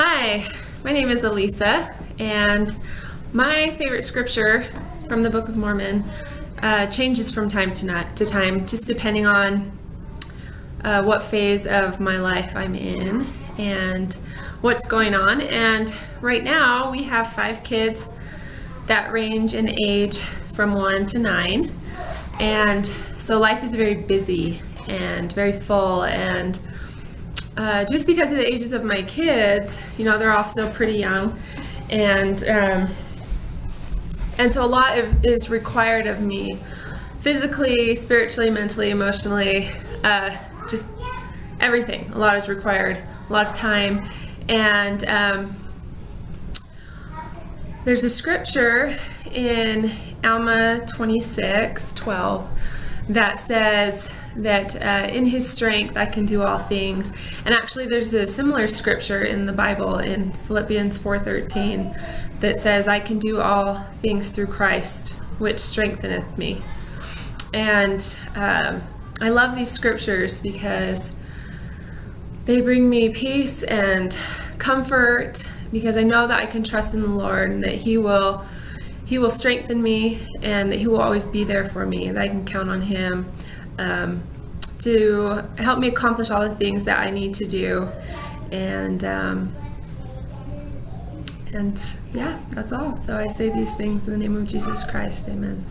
Hi, my name is Elisa, and my favorite scripture from the Book of Mormon uh, changes from time to, not, to time, just depending on uh, what phase of my life I'm in and what's going on. And right now, we have five kids that range in age from one to nine. And so life is very busy and very full and uh, just because of the ages of my kids, you know, they're all still pretty young, and um, and so a lot of, is required of me, physically, spiritually, mentally, emotionally, uh, just everything. A lot is required, a lot of time, and um, there's a scripture in Alma 26, 12 that says that uh, in his strength I can do all things. And actually there's a similar scripture in the Bible in Philippians 4:13 that says I can do all things through Christ which strengtheneth me. And um, I love these scriptures because they bring me peace and comfort because I know that I can trust in the Lord and that he will he will strengthen me and that he will always be there for me and I can count on him um, to help me accomplish all the things that I need to do. And um, and yeah that's all. So I say these things in the name of Jesus Christ. Amen